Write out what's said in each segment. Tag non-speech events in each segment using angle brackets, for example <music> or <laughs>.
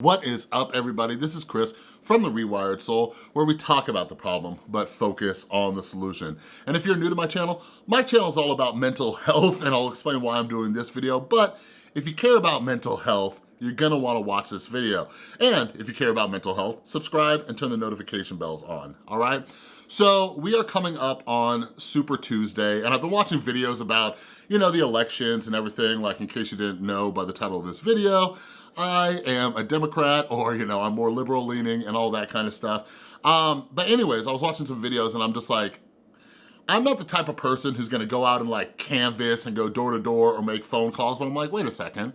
What is up everybody? This is Chris from The Rewired Soul where we talk about the problem but focus on the solution. And if you're new to my channel, my channel is all about mental <laughs> health and I'll explain why I'm doing this video. But if you care about mental health, you're gonna wanna watch this video. And if you care about mental health, subscribe and turn the notification bells on, all right? So we are coming up on Super Tuesday and I've been watching videos about, you know, the elections and everything, like in case you didn't know by the title of this video, I am a Democrat <laughs> or, you know, I'm more liberal leaning and all that kind of stuff. Um, but anyways, I was watching some videos and I'm just like, I'm not the type of person who's gonna go out and like canvass and go door to door or make phone calls, but I'm like, wait a second.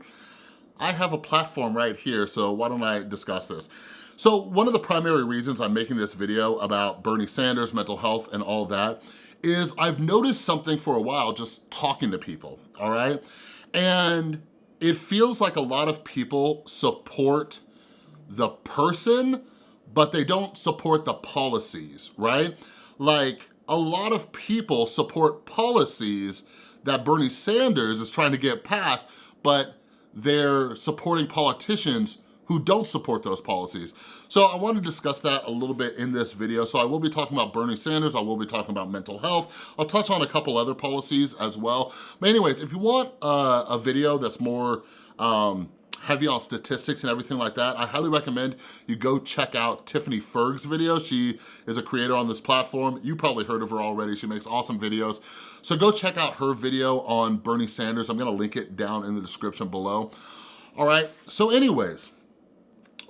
I have a platform right here, so why don't I discuss this? So one of the primary reasons I'm making this video about Bernie Sanders, mental health, and all that is I've noticed something for a while just talking to people, all right? And it feels like a lot of people support the person, but they don't support the policies, right? Like a lot of people support policies that Bernie Sanders is trying to get passed, but they're supporting politicians who don't support those policies. So I want to discuss that a little bit in this video. So I will be talking about Bernie Sanders, I will be talking about mental health. I'll touch on a couple other policies as well. But anyways, if you want uh, a video that's more um, heavy on statistics and everything like that, I highly recommend you go check out Tiffany Ferg's video. She is a creator on this platform. You probably heard of her already. She makes awesome videos. So go check out her video on Bernie Sanders. I'm gonna link it down in the description below. All right, so anyways,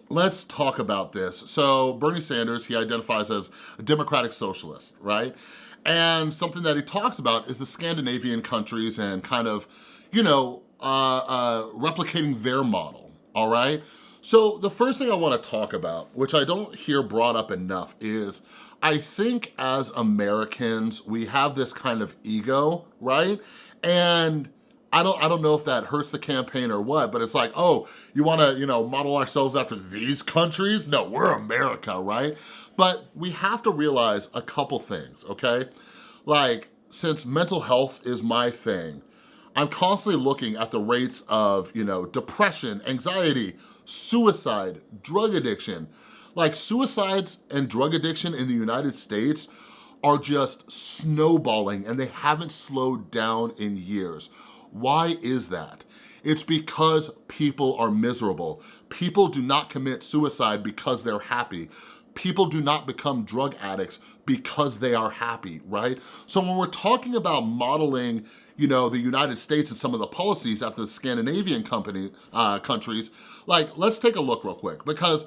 let's talk about this. So Bernie Sanders, he identifies as a democratic socialist, right? And something that he talks about is the Scandinavian countries and kind of, you know, uh, uh, replicating their model, all right? So the first thing I wanna talk about, which I don't hear brought up enough, is I think as Americans, we have this kind of ego, right? And I don't, I don't know if that hurts the campaign or what, but it's like, oh, you wanna, you know, model ourselves after these countries? No, we're America, right? But we have to realize a couple things, okay? Like, since mental health is my thing, I'm constantly looking at the rates of, you know, depression, anxiety, suicide, drug addiction. Like suicides and drug addiction in the United States are just snowballing and they haven't slowed down in years. Why is that? It's because people are miserable. People do not commit suicide because they're happy. People do not become drug addicts because they are happy, right? So when we're talking about modeling you know, the United States and some of the policies after the Scandinavian company, uh, countries, like, let's take a look real quick because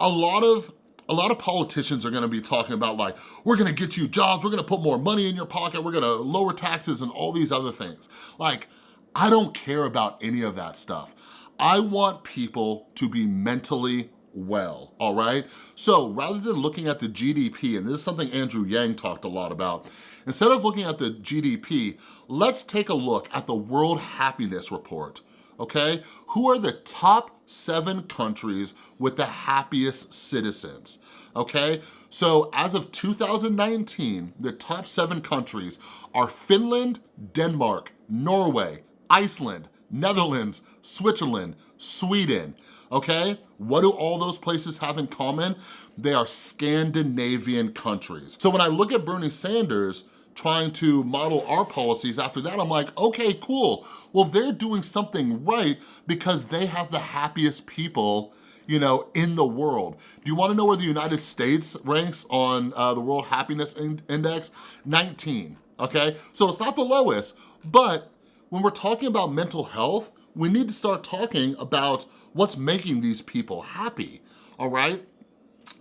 a lot of a lot of politicians are gonna be talking about like, we're gonna get you jobs, we're gonna put more money in your pocket, we're gonna lower taxes and all these other things. Like, I don't care about any of that stuff. I want people to be mentally well, all right? So rather than looking at the GDP, and this is something Andrew Yang talked a lot about, instead of looking at the GDP, let's take a look at the World Happiness Report, okay? Who are the top seven countries with the happiest citizens, okay? So as of 2019, the top seven countries are Finland, Denmark, Norway, Iceland, Netherlands, Switzerland, Sweden, okay? What do all those places have in common? They are Scandinavian countries. So when I look at Bernie Sanders, trying to model our policies after that, I'm like, okay, cool. Well, they're doing something right because they have the happiest people you know, in the world. Do you wanna know where the United States ranks on uh, the World Happiness Index? 19, okay? So it's not the lowest, but when we're talking about mental health, we need to start talking about what's making these people happy, all right?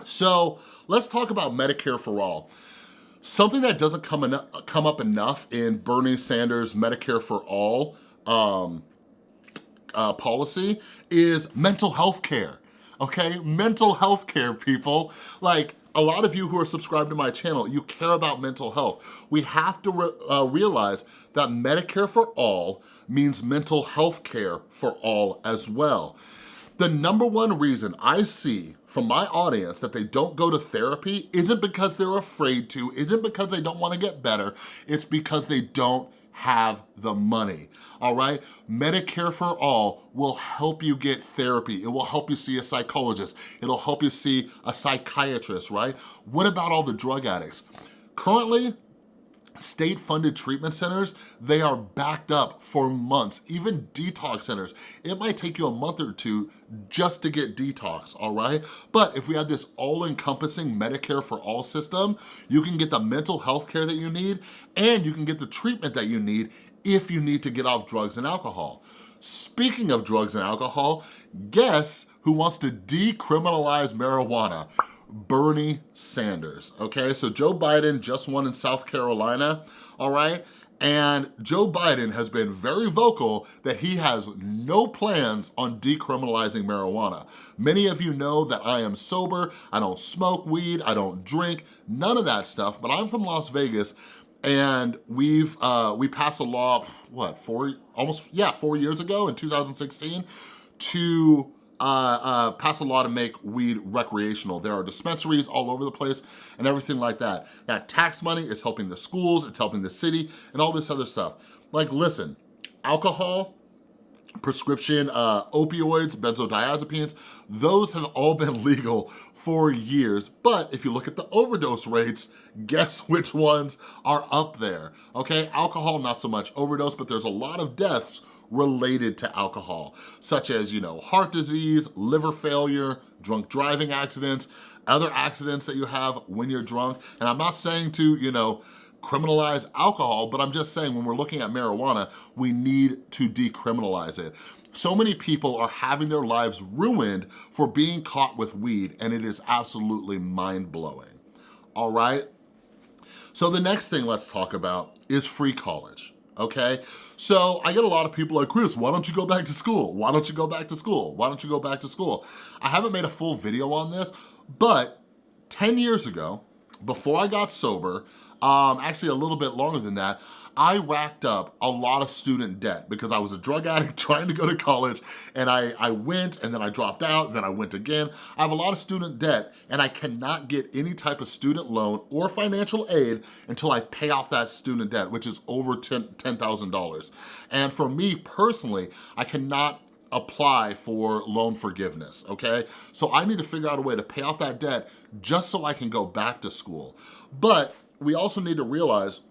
So let's talk about Medicare for All. Something that doesn't come, come up enough in Bernie Sanders' Medicare for All um, uh, policy is mental health care, okay? Mental health care, people. Like, a lot of you who are subscribed to my channel, you care about mental health. We have to re uh, realize that Medicare for all means mental health care for all as well. The number one reason I see from my audience that they don't go to therapy isn't because they're afraid to, isn't because they don't wanna get better, it's because they don't have the money, all right? Medicare for All will help you get therapy. It will help you see a psychologist. It'll help you see a psychiatrist, right? What about all the drug addicts? Currently, state-funded treatment centers, they are backed up for months, even detox centers. It might take you a month or two just to get detox, all right? But if we had this all-encompassing Medicare for all system, you can get the mental health care that you need and you can get the treatment that you need if you need to get off drugs and alcohol. Speaking of drugs and alcohol, guess who wants to decriminalize marijuana? Bernie Sanders, okay? So Joe Biden just won in South Carolina, all right? And Joe Biden has been very vocal that he has no plans on decriminalizing marijuana. Many of you know that I am sober, I don't smoke weed, I don't drink, none of that stuff, but I'm from Las Vegas and we've uh, we passed a law, what, four, almost, yeah, four years ago in 2016 to uh, uh, pass a law to make weed recreational. There are dispensaries all over the place and everything like that. That tax money is helping the schools, it's helping the city, and all this other stuff. Like, listen, alcohol, prescription uh, opioids, benzodiazepines, those have all been <laughs> legal for years. But if you look at the overdose rates, <laughs> guess which ones are up there, okay? Alcohol, not so much overdose, but there's a lot of deaths related to alcohol, such as, you know, heart disease, liver failure, drunk driving accidents, other accidents that you have when you're drunk. And I'm not saying to, you know, criminalize alcohol, but I'm just saying when we're looking at marijuana, we need to decriminalize it. So many people are having their lives ruined for being caught with weed, and it is absolutely mind-blowing, all right? So the next thing let's talk about is free college okay? So I get a lot of people like, Chris, why don't you go back to school? Why don't you go back to school? Why don't you go back to school? I haven't made a full video on this, but 10 years ago, before I got sober, um, actually a little bit longer than that, I racked up a lot of student debt because I was a drug <laughs> addict trying to go to college and I, I went and then I dropped out, then I went again. I have a lot of student debt and I cannot get any type of student loan or financial aid until I pay off that student debt, which is over $10,000. and for me personally, I cannot apply for loan forgiveness, okay? So I need to figure out a way to pay off that debt just so I can go back to school. But we also need to realize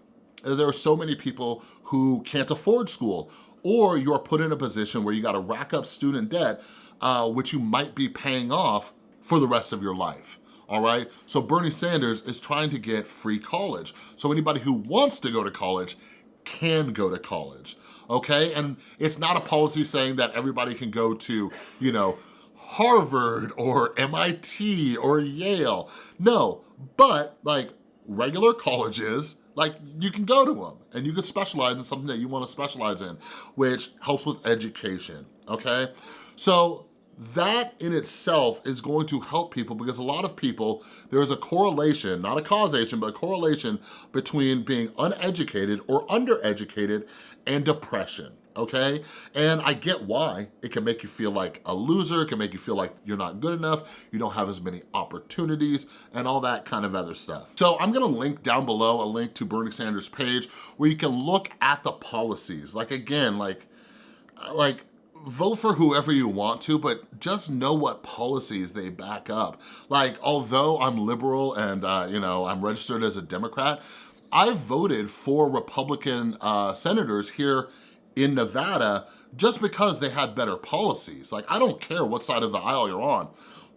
that there are so many people who can't afford school or you're put in a position where you gotta rack up student debt, uh, which you might be paying off for the rest of your life all right? So Bernie Sanders is trying to get free college. So anybody who wants to go to college can go to college, okay? And it's not a policy saying that everybody can go to, you know, Harvard or MIT or Yale. No, but like regular colleges, like you can go to them and you can specialize in something that you wanna specialize in, which helps with education, okay? So that in itself is going to help people because a lot of people, there is a correlation, not a causation, but a correlation between being uneducated or undereducated and depression okay? And I get why. It can make you feel like a loser, it can make you feel like you're not good enough, you don't have as many opportunities, and all that kind of other stuff. So I'm gonna link down below a link to Bernie Sanders' page where you can look at the policies. Like again, like, like vote for whoever you want to, but just know what policies they back up. Like, although I'm liberal and, uh, you know, I'm registered as a Democrat, I voted for Republican uh, senators here in Nevada just because they had better policies. Like, I don't care what side of the aisle you're on.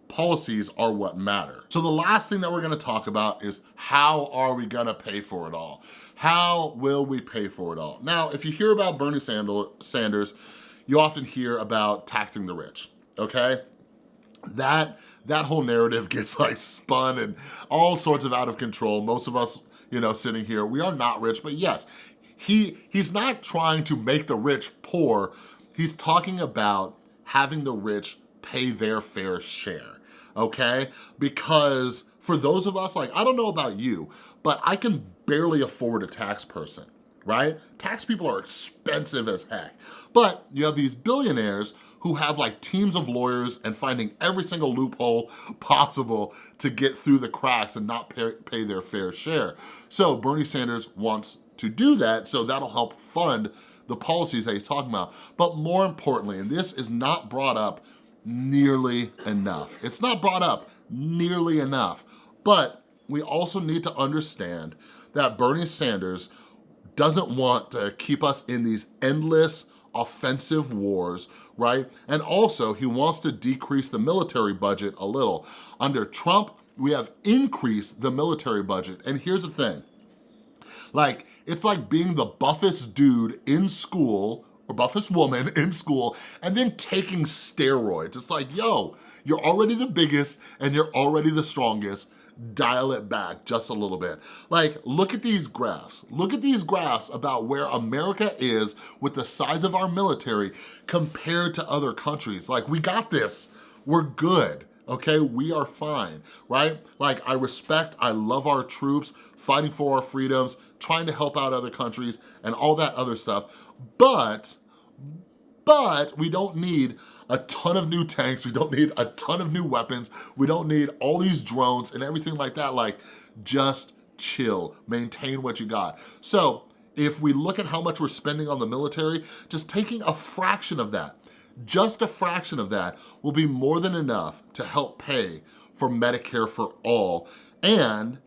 Policies are what matter. So the last thing that we're gonna talk about is how are we gonna pay for it all? How will we pay for it all? Now, if you hear about Bernie Sanders, you often hear about taxing the rich, okay? That, that whole narrative <laughs> gets like spun and all sorts of out of control. Most of us, you know, sitting here, we are not rich, but yes, he, he's not trying to make the rich poor. He's talking about having the rich pay their fair share, okay? Because for those of us, like, I don't know about you, but I can barely afford a tax person, right? Tax people are expensive as heck. But you have these billionaires who have like teams of lawyers and finding every single loophole <laughs> possible to get through the cracks and not pay, their fair share. So Bernie Sanders wants to do that, so that'll help fund the policies that he's talking about. But more importantly, and this is not brought up nearly enough. It's not brought up nearly enough, but we also need to understand that Bernie Sanders doesn't want to keep us in these endless offensive wars, right? And also, he wants to decrease the military budget a little. Under Trump, we have increased the military budget. And here's the thing, like, it's like being the buffest dude in school or buffest woman <laughs> in school and then taking steroids. It's like, yo, you're already the biggest and you're already the strongest dial it back just a little bit. Like, look at these graphs. Look at these graphs about where America is with the size of our military compared to other countries. Like, we got this. We're good okay? We are fine, right? Like, I respect, I love our troops, fighting for our freedoms, trying to help out other countries, and all that other stuff. But, but we don't need a ton of new tanks, we don't need a ton of new weapons, we don't need all these drones and everything like that. Like, just chill, maintain what you got. So, if we look at how much we're spending on the military, just taking a fraction of that, just a fraction of that will be more than enough to help pay for Medicare for all. And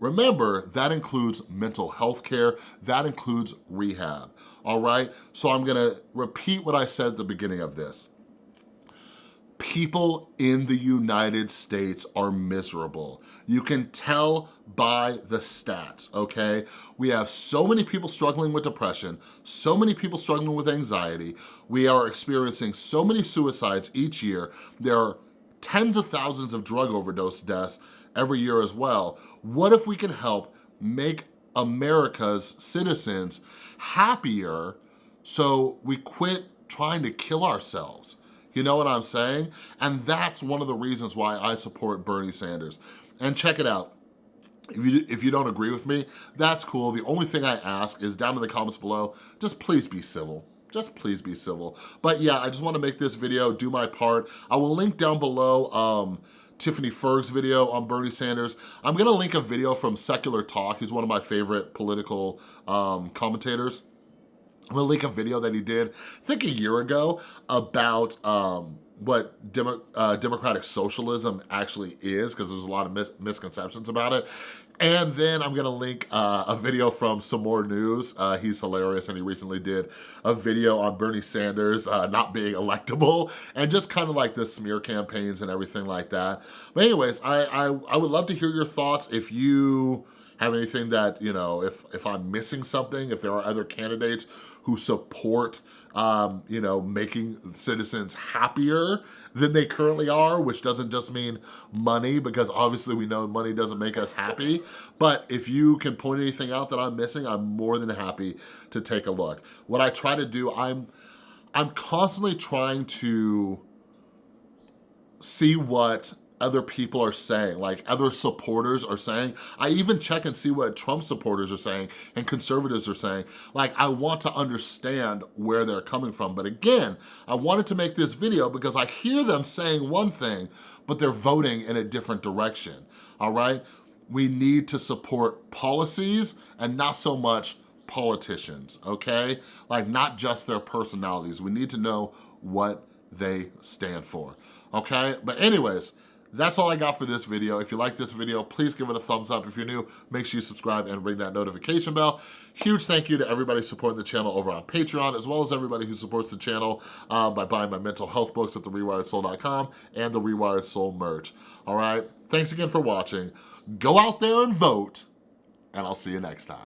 remember, that includes mental health care, that includes rehab, all right? So I'm gonna repeat what I said at the beginning of this people in the United States are miserable. You can tell by the stats, okay? We have so many people struggling with depression, so many people struggling with anxiety. We are experiencing so many suicides each year. There are tens of thousands of drug overdose deaths every year as well. What if we can help make America's citizens happier so we quit trying to kill ourselves? You know what I'm saying? And that's one of the reasons why I support Bernie Sanders. And check it out. If you, if you don't agree with me, that's cool. The only thing I ask is down in the comments below, just please be civil just please be civil. But yeah, I just wanna make this video, do my part. I will link down below um, Tiffany Ferg's video on Bernie Sanders. I'm gonna link a video from Secular Talk. He's one of my favorite political um, commentators. I'm gonna link a video that he did, I think a year ago, about um, what Demo uh, democratic socialism actually is, because there's a lot of mis misconceptions about it. And then I'm gonna link uh, a video from Some More News. Uh, he's hilarious and he recently did a video on Bernie Sanders uh, not being electable and just kind of like the smear campaigns and everything like that. But anyways, I, I, I would love to hear your thoughts if you have anything that, you know, if, if I'm missing something, if there are other candidates who support, um, you know, making citizens happier than they currently are, which doesn't just mean money, because obviously we know money doesn't make us happy. But if you can point anything out that I'm missing, I'm more than happy to take a look. What I try to do, I'm, I'm constantly trying to see what other people are saying, like other supporters are saying. I even check and see what Trump supporters are saying and conservatives are saying. Like, I want to understand where they're coming from. But again, I wanted to make this video because I hear them saying one thing, but they're voting in a different direction, all right? We need to support policies and not so much politicians, okay? Like, not just their personalities. We need to know what they stand for, okay? But anyways, that's all I got for this video. If you like this video, please give it a thumbs up. If you're new, make sure you subscribe and ring that notification bell. Huge thank you to everybody supporting the channel over on Patreon, as well as everybody who supports the channel uh, by buying my mental health books at therewiredsoul.com and the Rewired Soul merch. All right, thanks again for watching. Go out there and vote, and I'll see you next time.